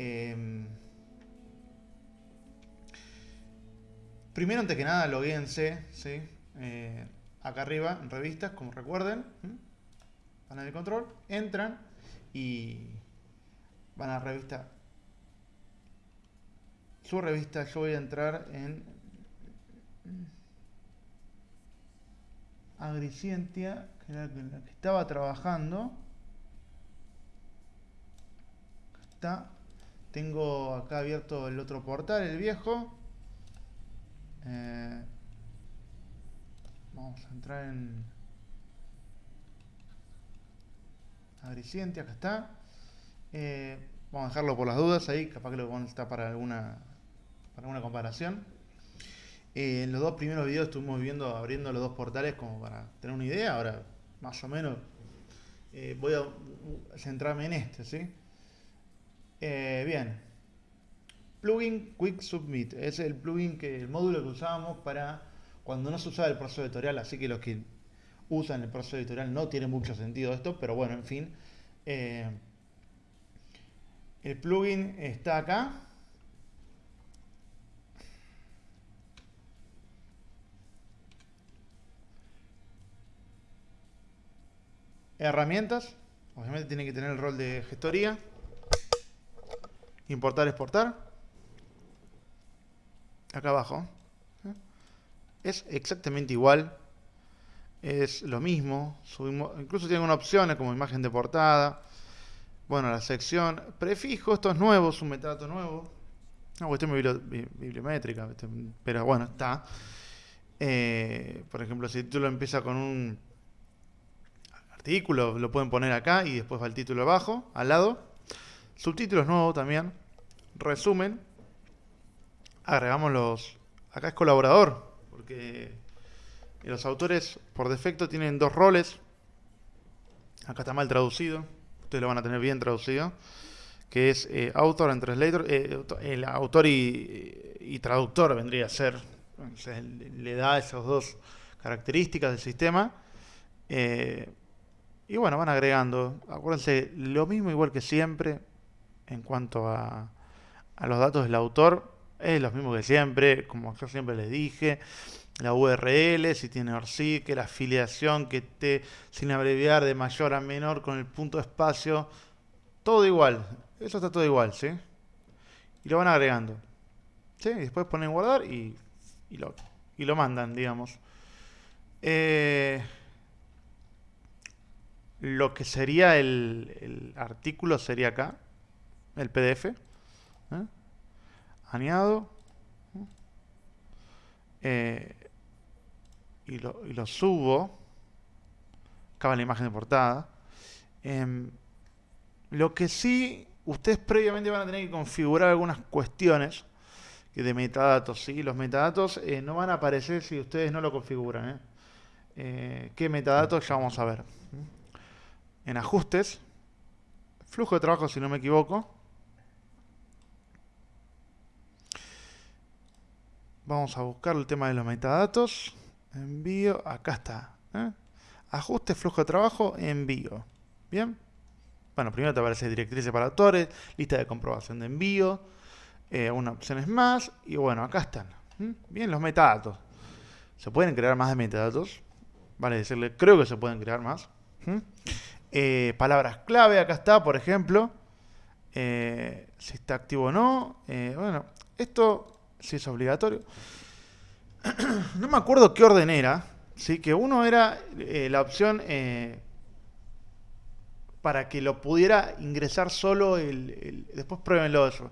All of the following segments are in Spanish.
Em, primero, antes que nada, logueense, ¿sí? Eh, acá arriba, en revistas, como recuerden. Panel de control, entran y van a revista. Su revista, yo voy a entrar en Agricientia, que era la que estaba trabajando. Está. Tengo acá abierto el otro portal, el viejo. Eh, vamos a entrar en Agricientia, acá está. Eh, vamos a dejarlo por las dudas ahí, capaz que lo está para alguna, para alguna comparación. Eh, en los dos primeros videos estuvimos viendo, abriendo los dos portales como para tener una idea. Ahora, más o menos, voy a centrarme en este, ¿sí? Eh, bien. Plugin Quick Submit. Es el plugin que, el módulo que usábamos para cuando no se usaba el proceso editorial. Así que los que usan el proceso editorial no tiene mucho sentido esto. Pero bueno, en fin. el plugin está acá. Herramientas. Obviamente tiene que tener el rol de gestoría. Importar, exportar. Acá abajo. Es exactamente igual. Es lo mismo. Subimos, incluso tiene unas opciones como imagen de portada. Bueno, la sección. Prefijo, esto es nuevo, es un metadato nuevo. Una cuestión bibliométrica, pero bueno, está. Eh, por ejemplo, si el título empieza con un artículo, lo pueden poner acá y después va el título abajo, al lado. Subtítulos nuevos también. Resumen. Agregamos los... Acá es colaborador, porque los autores por defecto tienen dos roles. Acá está mal traducido. Ustedes lo van a tener bien traducido. Que es eh, author and translator. Eh, el autor y, traductor vendría a ser. le da esas dos características del sistema. Eh, y bueno, van agregando. Acuérdense, lo mismo igual que siempre en cuanto a, a los datos del autor. Es lo mismo que siempre, como yo siempre les dije. La URL, si tiene que la afiliación que esté sin abreviar de mayor a menor con el punto espacio. Todo igual. Eso está todo igual, ¿sí? Y lo van agregando. ¿Sí? Y después ponen guardar y, y, lo, y lo mandan, digamos. Eh, lo que sería el, artículo sería acá, el PDF. ¿eh? Añado. Eh, y, lo, subo. Acá va la imagen de portada. Em, lo que sí, ustedes previamente van a tener que configurar algunas cuestiones de metadatos. ¿sí? Los metadatos eh, no van a aparecer si ustedes no lo configuran. ¿Qué metadatos? Ya vamos a ver en ajustes, flujo de trabajo si no me equivoco. Vamos a buscar el tema de los metadatos. Envío, acá está. ¿eh? Ajuste, flujo de trabajo, envío. Bien. Bueno, primero te aparece directrices para autores, lista de comprobación de envío, eh, unas opciones más, y bueno, acá están. Bien, los metadatos. ¿Se pueden crear más de metadatos? Vale decirle, creo que se pueden crear más. Eh, palabras clave, acá está, por ejemplo. Eh, si está activo o no. Eh, bueno, esto sí es obligatorio. no me acuerdo qué orden era. ¿sí? Que uno era la opción para que lo pudiera ingresar solo el, después pruébenlo eso.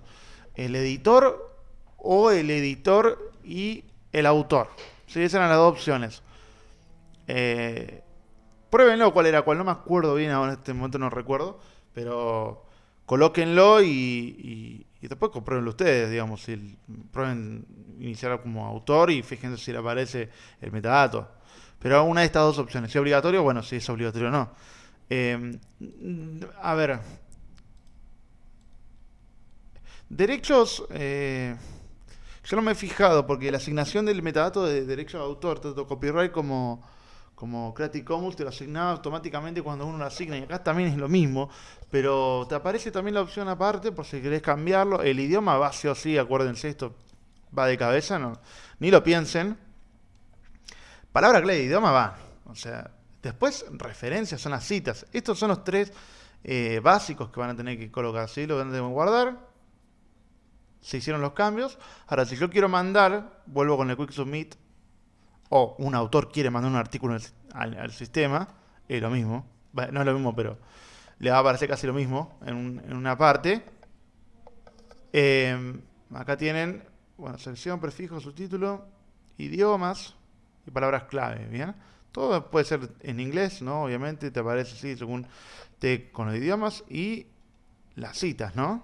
El editor o el editor y el autor. ¿sí? Esas eran las dos opciones. Eh, Pruébenlo cuál era cuál, no me acuerdo bien ahora en este momento no recuerdo, pero colóquenlo y, después compruébenlo ustedes, digamos, si prueben iniciar como autor y fíjense si le aparece el metadato. Pero una de estas dos opciones, si es obligatorio, bueno, si es obligatorio o no. Em, a ver. Derechos, eh, yo no me he fijado porque la asignación del metadato de derechos de autor, tanto copyright como como Creative Commons te lo asignaba automáticamente cuando uno lo asigna y acá también es lo mismo, pero te aparece también la opción aparte por si querés cambiarlo. El idioma va sí o sí, acuérdense, esto va de cabeza, no, ni lo piensen. Palabra clave idioma va, o sea, después referencias son las citas. Estos son los tres eh, básicos que van a tener que colocar, ¿sí? Lo van a tener que guardar. Se hicieron los cambios. Ahora, si yo quiero mandar, vuelvo con el Quick Submit o un autor quiere mandar un artículo al, sistema, es lo mismo. no es lo mismo, pero le va a aparecer casi lo mismo en, una parte. Em, acá tienen, bueno, sección, prefijo, subtítulo, idiomas y palabras clave, ¿bien? Todo puede ser en inglés, ¿no? Obviamente te aparece así según te con los idiomas y las citas, ¿no?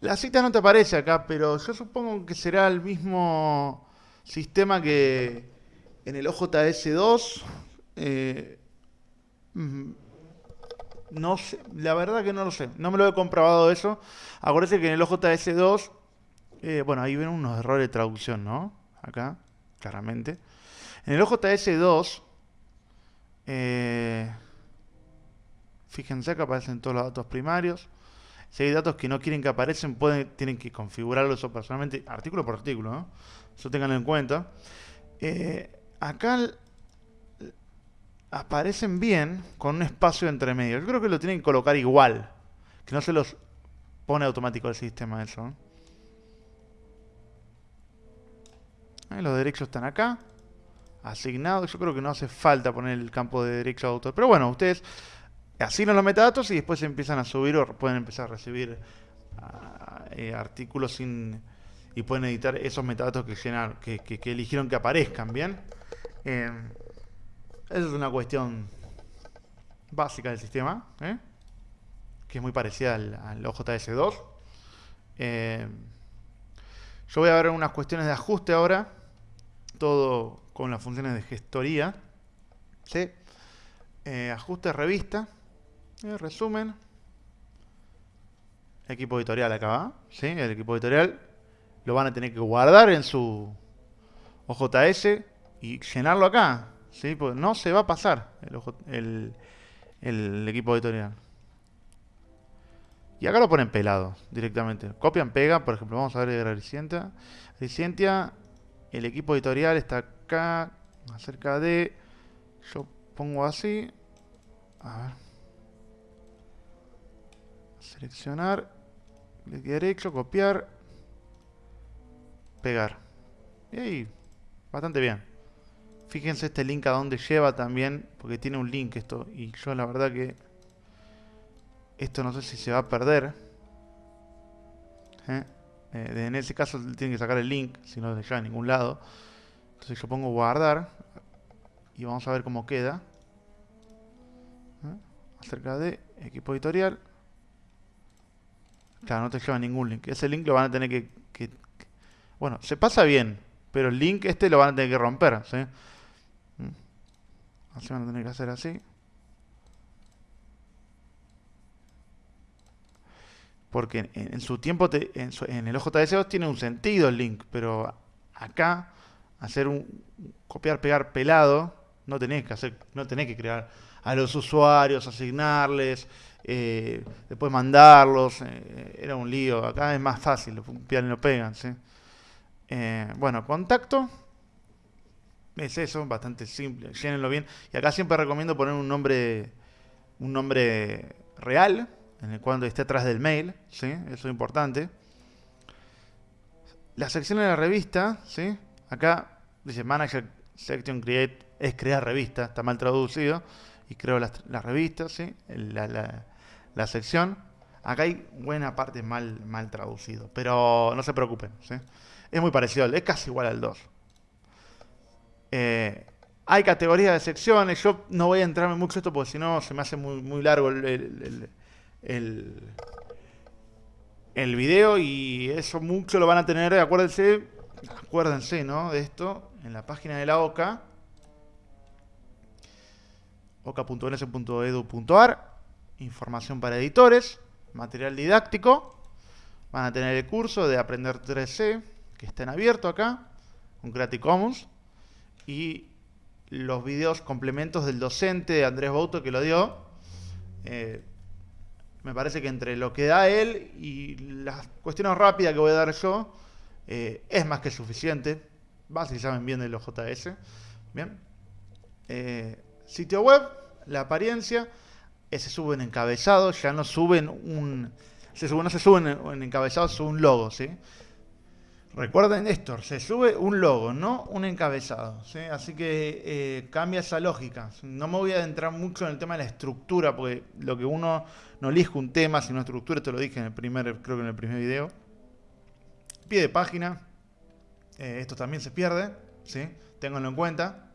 La cita no te aparece acá, pero yo supongo que será el mismo Sistema que en el OJS2, eh, mm, no sé, la verdad que no lo sé, no me lo he comprobado eso. Acuérdense que en el OJS2, eh, bueno, ahí ven unos errores de traducción, ¿no? Acá, claramente. En el OJS2, eh, fíjense que aparecen todos los datos primarios. Si hay datos que no quieren que aparecen, pueden, tienen que configurarlo eso personalmente, artículo por artículo, ¿no? Eso tengan en cuenta. Eh, acá aparecen bien con un espacio entre medio. Yo creo que lo tienen que colocar igual. Que no se los pone automático el sistema eso. los derechos están acá. Asignados. Yo creo que no hace falta poner el campo de derecho de autor. Pero bueno, ustedes asignan los metadatos y después empiezan a subir o pueden empezar a recibir ah, eh, artículos sin y pueden editar esos metadatos que, que, eligieron que aparezcan, ¿bien? Eh, esa es una cuestión básica del sistema, ¿eh? que es muy parecida al, OJS2. Eh, yo voy a ver unas cuestiones de ajuste ahora, todo con las funciones de gestoría. ¿sí? ajuste revista, resumen, equipo editorial acá va, ¿sí? el equipo editorial lo van a tener que guardar en su OJS y llenarlo acá. ¿sí? Porque no se va a pasar el, equipo editorial. Y acá lo ponen pelado directamente. Copian, pega, por ejemplo, vamos a ver Recientia. Recientia, el equipo editorial está acá, acerca de... Yo pongo así. A ver. Seleccionar. Clic derecho, copiar pegar. Y ahí, bastante bien. Fíjense este link a dónde lleva también, porque tiene un link esto. Y yo la verdad que esto no sé si se va a perder. ¿Eh? Eh, en ese caso tienen que sacar el link, si no se lleva a ningún lado. Entonces yo pongo guardar y vamos a ver cómo queda. ¿Eh? Acerca de equipo editorial. Claro, no te lleva ningún link. Ese link lo van a tener que bueno, se pasa bien, pero el link este lo van a tener que romper, ¿sí? Mm. Así van a tener que hacer así. Porque en, su tiempo, en, el OJS2 tiene un sentido el link, pero acá, hacer un copiar, pegar pelado, no tenés que hacer, no tenés que crear a los usuarios, asignarles, eh, después mandarlos, eh, era un lío. Acá es más fácil, lo copian y lo pegan, ¿sí? Eh, bueno, contacto. Es eso, bastante simple. Llénenlo bien. Y acá siempre recomiendo poner un nombre, un nombre real, en el cual esté atrás del mail. ¿sí? Eso es importante. La sección de la revista, ¿sí? acá dice Manager Section Create, es crear revista, está mal traducido. Y creo la, la revista, ¿sí? la, la, la sección. Acá hay buena parte mal, mal traducido, pero no se preocupen. Es muy parecido, es casi igual al 2. Eh, hay categorías de secciones, yo no voy a entrarme mucho en esto porque si no se me hace muy, muy largo el, el, video y eso mucho lo van a tener, acuérdense, acuérdense ¿no? de esto en la página de la OCA oca.ns.edu.ar información para editores, material didáctico, van a tener el curso de aprender 3C, que está en abierto acá, con Creative Commons, y los videos complementos del docente Andrés Bouto que lo dio. Eh, me parece que entre lo que da él y las cuestiones rápidas que voy a dar yo, eh, es más que suficiente. Va si saben bien de los JS. Bien. Eh, sitio web, la apariencia, se sube en encabezado, ya no suben un... Se sube, no se suben en, encabezado, sube un logo, ¿sí? Recuerden esto, se sube un logo, no un encabezado. ¿sí? Así que eh, cambia esa lógica. No me voy a adentrar mucho en el tema de la estructura, porque lo que uno no elige un tema, sino estructura, te lo dije en el primer, creo que en el primer video. Pie de página, eh, esto también se pierde, ¿sí? Ténganlo en cuenta.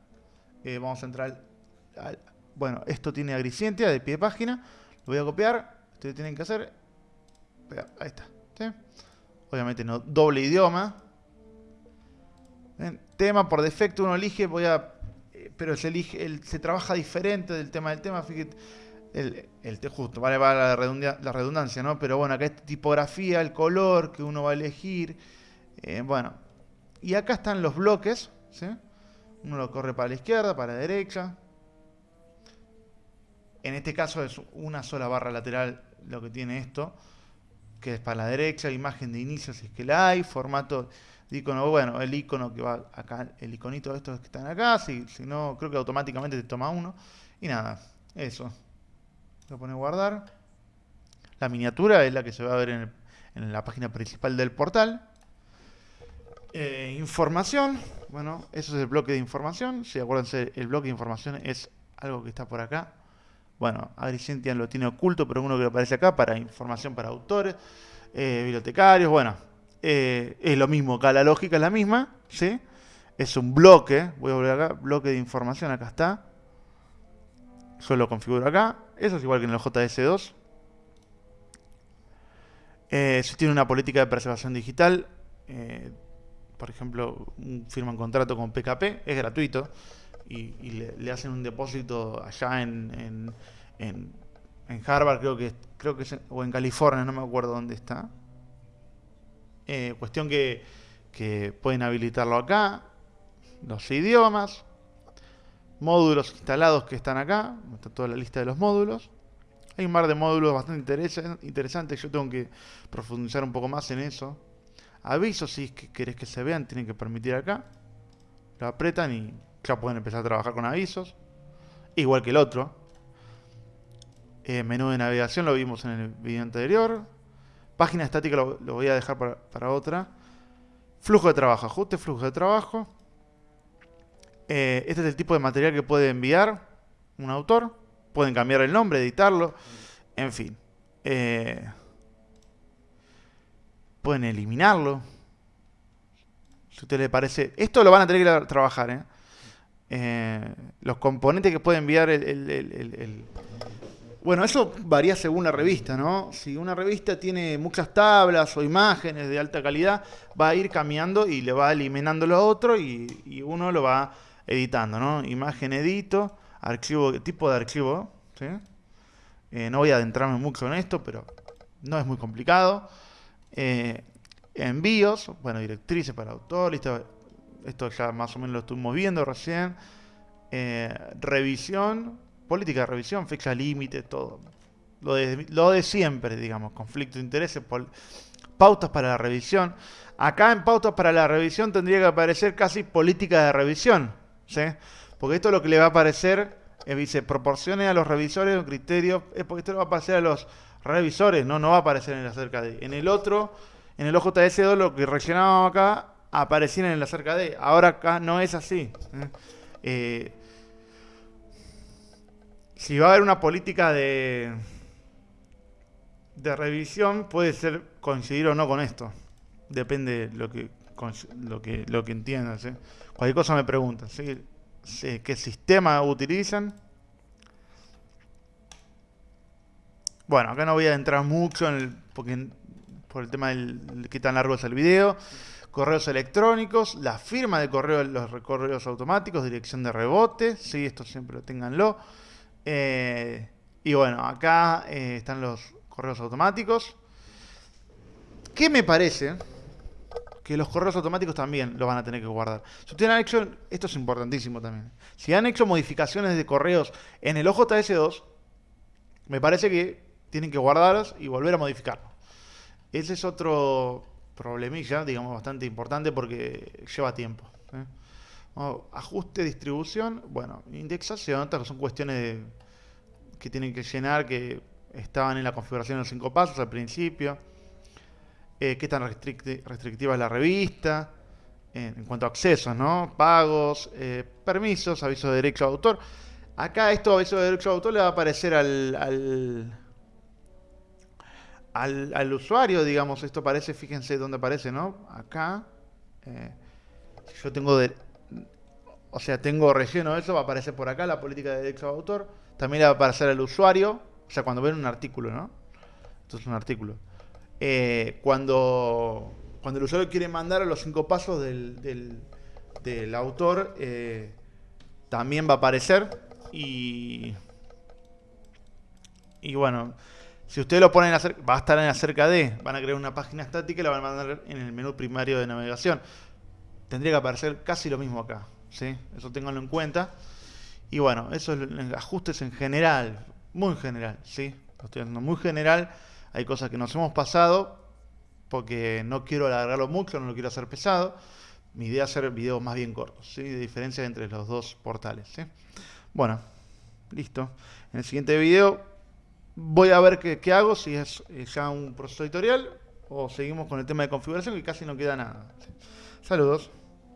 Eh, vamos a entrar al, Bueno, esto tiene agricientia de pie de página. Lo voy a copiar. Ustedes tienen que hacer... Ahí está. Obviamente no doble idioma. Tema por defecto uno elige, voy a... Eh, pero se elige, se trabaja diferente del tema del tema. Fíjate, el, el justo, vale, vale la, la redundancia, ¿no? Pero bueno, acá esta tipografía, el color que uno va a elegir. Eh, bueno, y acá están los bloques. Uno lo corre para la izquierda, para la derecha. En este caso es una sola barra lateral lo que tiene esto que es para la derecha, imagen de inicio si es que la hay, formato de icono, bueno, el icono que va acá, el iconito de estos que están acá, si, si no, creo que automáticamente te toma uno. Y nada, eso. Lo pone guardar. La miniatura es la que se va a ver en, la página principal del portal. Eh, información, bueno, eso es el bloque de información. Si acuérdense, el bloque de información es algo que está por acá. Bueno, Agrigentian lo tiene oculto, pero uno que aparece acá para información para autores, eh, bibliotecarios, bueno, eh, es lo mismo acá, la lógica es la misma, ¿sí? Es un bloque, voy a volver acá, bloque de información, acá está. Yo lo configuro acá, eso es igual que en el JS2. Eh, si tiene una política de preservación digital, por ejemplo, firma un contrato con PKP, es gratuito y, le, hacen un depósito allá en, en, en, Harvard, creo que, creo que o en California, no me acuerdo dónde está. Eh, cuestión que, que pueden habilitarlo acá, los idiomas, módulos instalados que están acá, está toda la lista de los módulos. Hay un par de módulos bastante interesantes, yo tengo que profundizar un poco más en eso. Avisos, si es que querés que se vean, tienen que permitir acá. Lo apretan y ya pueden empezar a trabajar con avisos. Igual que el otro. Eh, menú de navegación lo vimos en el video anterior. Página estática lo, voy a dejar para, otra. Flujo de trabajo. Ajuste flujo de trabajo. Eh, este es el tipo de material que puede enviar un autor. Pueden cambiar el nombre, editarlo. En fin. Eh, pueden eliminarlo. Si a usted le parece... Esto lo van a tener que trabajar, ¿eh? Eh, los componentes que puede enviar el, Bueno, eso varía según la revista, ¿no? Si una revista tiene muchas tablas o imágenes de alta calidad, va a ir cambiando y le va eliminando lo otro y, uno lo va editando, ¿no? Imagen edito, archivo, tipo de archivo, ¿sí? Eh, no voy a adentrarme mucho en esto, pero no es muy complicado. Eh, envíos, bueno, directrices para autor, lista esto ya más o menos lo estuvimos viendo recién. Eh, revisión, política de revisión, fecha límite, todo. Lo de, siempre, digamos, conflicto de intereses, pautas para la revisión. Acá en pautas para la revisión tendría que aparecer casi política de revisión, ¿sí? Porque esto es lo que le va a aparecer, eh, dice, proporcione a los revisores un criterio, es porque esto le va a aparecer a los revisores, no, no va a aparecer en el acerca de. En el otro, en el OJS2 lo que rellenábamos acá aparecían en la cerca de. Ahora acá no es así. ¿eh? Eh, si va a haber una política de, de revisión, puede ser coincidir o no con esto. Depende de lo que, lo que, lo que entiendas. ¿eh? Cualquier cosa me preguntan. ¿Qué sistema utilizan? Bueno, acá no voy a entrar mucho en el, porque, por el tema del que tan largo es el video correos electrónicos, la firma de correo, los correos automáticos, dirección de rebote, sí, esto siempre lo tenganlo. Eh, y bueno, acá eh, están los correos automáticos. ¿Qué me parece? que los correos automáticos también lo van a tener que guardar. Si ustedes han hecho, esto es importantísimo también, si han hecho modificaciones de correos en el OJS2, me parece que tienen que guardarlos y volver a modificarlo. Ese es otro problemilla, digamos, bastante importante porque lleva tiempo. ¿eh? ajuste, distribución, bueno, indexación, son cuestiones que tienen que llenar que estaban en la configuración de los cinco pasos al principio. Eh, qué tan restrictiva es la revista, en cuanto a accesos, ¿no? Pagos, eh, permisos, aviso de derecho de autor. Acá esto, aviso de derecho de autor, le va a aparecer al, al, usuario, digamos. Esto aparece, fíjense dónde aparece, ¿no? Acá. Eh, yo tengo de, o sea, tengo relleno eso, va a aparecer por acá la política de derecho de autor. También le va a aparecer al usuario, o sea, cuando ven un artículo, ¿no? Esto es un artículo. Eh, cuando, cuando el usuario quiere mandar a los cinco pasos del, del, autor, eh, también va a aparecer. Y, y bueno, si ustedes lo ponen acerca, va a estar en acerca de, van a crear una página estática y la van a mandar en el menú primario de navegación. Tendría que aparecer casi lo mismo acá. ¿sí? Eso ténganlo en cuenta. Y bueno, eso es ajustes en general, muy general, ¿sí? Lo estoy haciendo muy general. Hay cosas que nos hemos pasado porque no quiero alargarlo mucho, no lo quiero hacer pesado. Mi idea es hacer videos más bien cortos, ¿sí? de diferencia entre los dos portales. ¿sí? Bueno, listo. En el siguiente video voy a ver qué, hago, si es ya un proceso editorial o seguimos con el tema de configuración que casi no queda nada. Saludos.